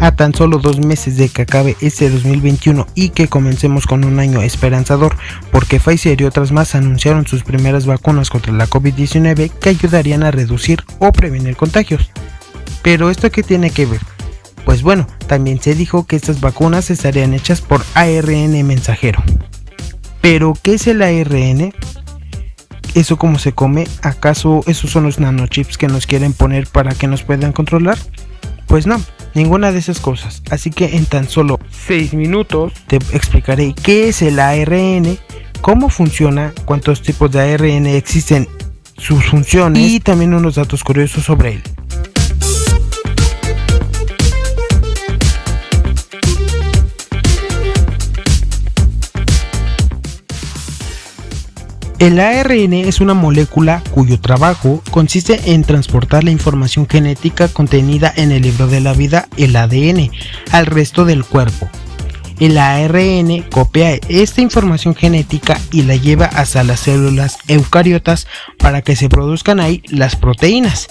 A tan solo dos meses de que acabe este 2021 y que comencemos con un año esperanzador, porque Pfizer y otras más anunciaron sus primeras vacunas contra la COVID-19 que ayudarían a reducir o prevenir contagios. Pero ¿esto qué tiene que ver? Pues bueno, también se dijo que estas vacunas estarían hechas por ARN mensajero. Pero, ¿qué es el ARN? ¿Eso cómo se come? ¿Acaso esos son los nanochips que nos quieren poner para que nos puedan controlar? Pues no, ninguna de esas cosas. Así que en tan solo 6 minutos te explicaré qué es el ARN, cómo funciona, cuántos tipos de ARN existen, sus funciones y también unos datos curiosos sobre él. El ARN es una molécula cuyo trabajo consiste en transportar la información genética contenida en el libro de la vida, el ADN, al resto del cuerpo. El ARN copia esta información genética y la lleva hasta las células eucariotas para que se produzcan ahí las proteínas.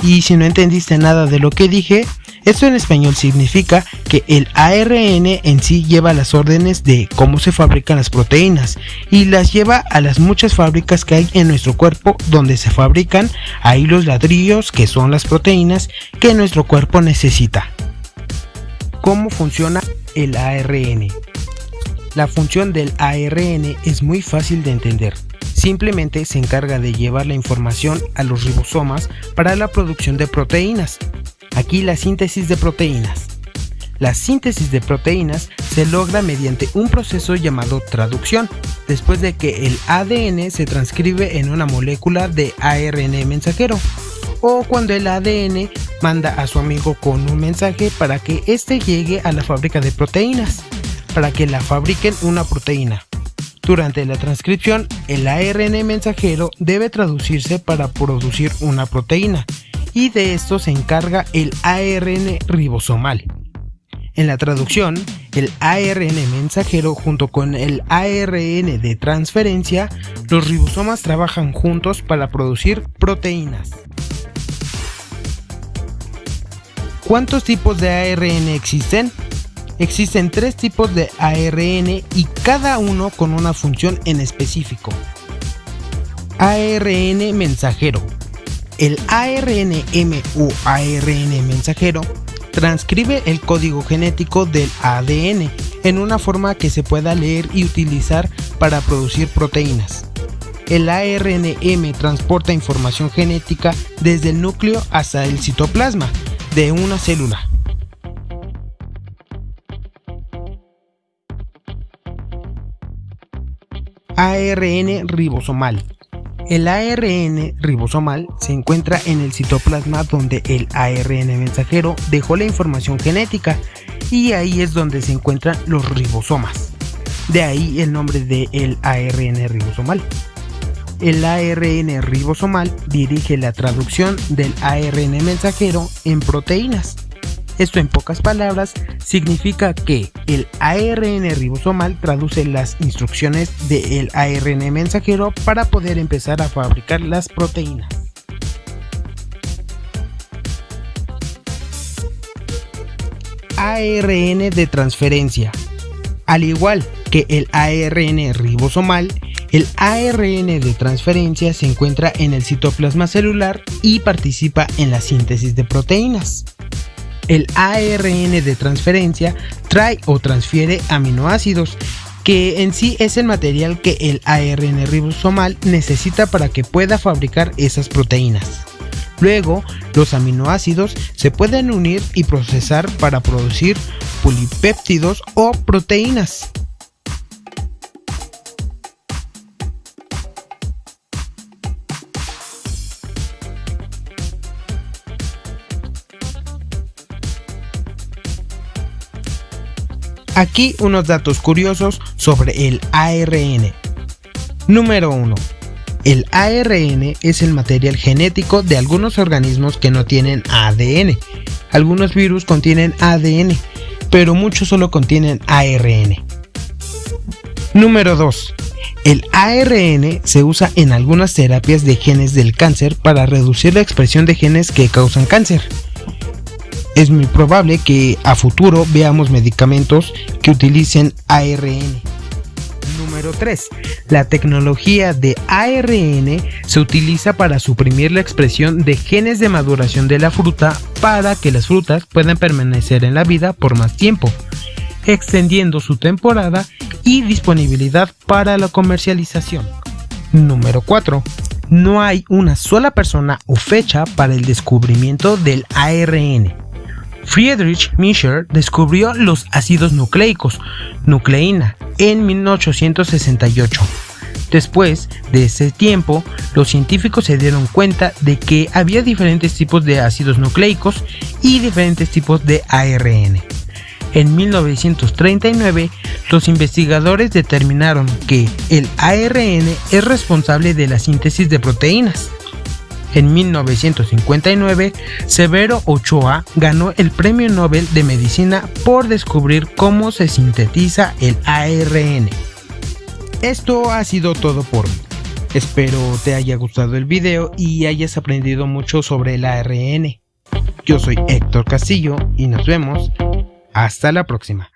Y si no entendiste nada de lo que dije, esto en español significa que el ARN en sí lleva las órdenes de cómo se fabrican las proteínas y las lleva a las muchas fábricas que hay en nuestro cuerpo donde se fabrican ahí los ladrillos que son las proteínas que nuestro cuerpo necesita. ¿Cómo funciona el ARN? La función del ARN es muy fácil de entender. Simplemente se encarga de llevar la información a los ribosomas para la producción de proteínas. Aquí la síntesis de proteínas. La síntesis de proteínas se logra mediante un proceso llamado traducción, después de que el ADN se transcribe en una molécula de ARN mensajero, o cuando el ADN manda a su amigo con un mensaje para que éste llegue a la fábrica de proteínas, para que la fabriquen una proteína. Durante la transcripción, el ARN mensajero debe traducirse para producir una proteína, y de esto se encarga el ARN ribosomal. En la traducción, el ARN mensajero junto con el ARN de transferencia, los ribosomas trabajan juntos para producir proteínas. ¿Cuántos tipos de ARN existen? Existen tres tipos de ARN y cada uno con una función en específico. ARN mensajero, el ARNM o ARN mensajero transcribe el código genético del ADN en una forma que se pueda leer y utilizar para producir proteínas. El ARNM transporta información genética desde el núcleo hasta el citoplasma de una célula. ARN ribosomal el ARN ribosomal se encuentra en el citoplasma donde el ARN mensajero dejó la información genética y ahí es donde se encuentran los ribosomas. De ahí el nombre de el ARN ribosomal. El ARN ribosomal dirige la traducción del ARN mensajero en proteínas. Esto en pocas palabras significa que el ARN ribosomal traduce las instrucciones del ARN mensajero para poder empezar a fabricar las proteínas. ARN de transferencia. Al igual que el ARN ribosomal, el ARN de transferencia se encuentra en el citoplasma celular y participa en la síntesis de proteínas el ARN de transferencia trae o transfiere aminoácidos, que en sí es el material que el ARN ribosomal necesita para que pueda fabricar esas proteínas. Luego, los aminoácidos se pueden unir y procesar para producir polipéptidos o proteínas. Aquí unos datos curiosos sobre el ARN. Número 1. El ARN es el material genético de algunos organismos que no tienen ADN. Algunos virus contienen ADN, pero muchos solo contienen ARN. Número 2. El ARN se usa en algunas terapias de genes del cáncer para reducir la expresión de genes que causan cáncer. Es muy probable que a futuro veamos medicamentos que utilicen ARN. Número 3. La tecnología de ARN se utiliza para suprimir la expresión de genes de maduración de la fruta para que las frutas puedan permanecer en la vida por más tiempo, extendiendo su temporada y disponibilidad para la comercialización. Número 4. No hay una sola persona o fecha para el descubrimiento del ARN. Friedrich Mischer descubrió los ácidos nucleicos, nucleína, en 1868. Después de ese tiempo, los científicos se dieron cuenta de que había diferentes tipos de ácidos nucleicos y diferentes tipos de ARN. En 1939, los investigadores determinaron que el ARN es responsable de la síntesis de proteínas. En 1959, Severo Ochoa ganó el Premio Nobel de Medicina por descubrir cómo se sintetiza el ARN. Esto ha sido todo por hoy. Espero te haya gustado el video y hayas aprendido mucho sobre el ARN. Yo soy Héctor Castillo y nos vemos hasta la próxima.